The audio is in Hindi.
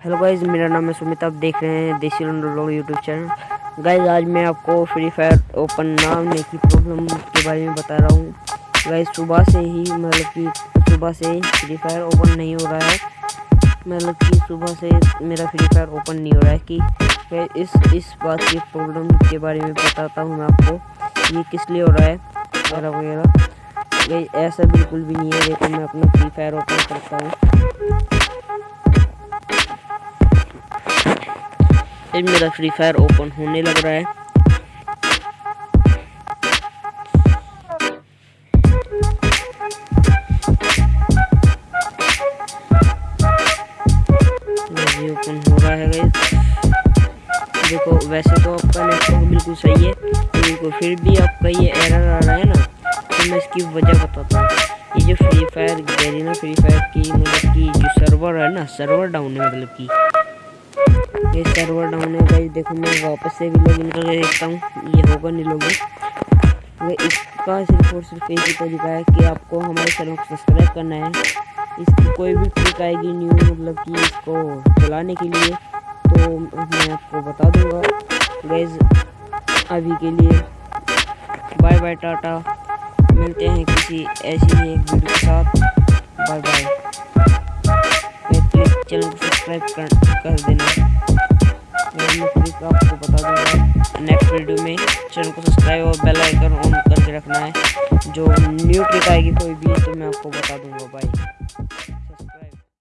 हेलो गाइज़ मेरा नाम है सुमित, आप देख रहे हैं देसी लोग यूट्यूब चैनल गाइज़ आज मैं आपको फ्री फायर ओपन ना होने की प्रॉब्लम के बारे में बता रहा हूँ। गाइज़ सुबह से ही मतलब कि सुबह से ही फ्री फायर ओपन नहीं हो रहा है। मतलब कि सुबह से मेरा फ्री फायर ओपन नहीं हो रहा है कि इस इस बात की प्रॉब्लम के बारे में बताता हूँ मैं आपको, ये किस लिए हो रहा है, वगैरह वगैरह। ऐसा बिल्कुल भी नहीं है, देखो मैं अपना फ्री फायर ओपन करता हूँ। फिर मेरा फ्री फायर ओपन होने लग रहा है। ओपन हो रहा है देखो, वैसे तो आपका नेटवर्क बिल्कुल सही है देखो फिर भी आपका ये एरर आ रहा है ना तो मैं इसकी वजह बताता हूँ। ये जो Free Fire Garena Free Fire की मतलब की जो सर्वर है ना सर्वर डाउन है मतलब की। ये सर्वर डाउन है भाई? देखो मैं वापस से भी लॉगिन करके देखता हूँ। ये होगा नहीं लॉगिन इसका सिर्फ़ और सिर्फ़ एक ही तरीका है कि आपको हमारे चैनल को सब्सक्राइब करना है। इसकी कोई भी ट्रिक आएगी न्यू मतलब कि इसको चलाने के लिए तो मैं आपको बता दूँगा। गैज अभी के लिए बाय बाय टाटा। मिलते हैं किसी ऐसी ही एक वीडियो के साथ। बाय बाय चैनल को सब्सक्राइब कर, कर देना। आपको बता दूँगा। नेक्स्ट वीडियो में चैनल को सब्सक्राइब और बेल आइकन ऑन करके रखना है। जो न्यू ट्रिक आएगी कोई भी तो मैं आपको बता दूँगा बाय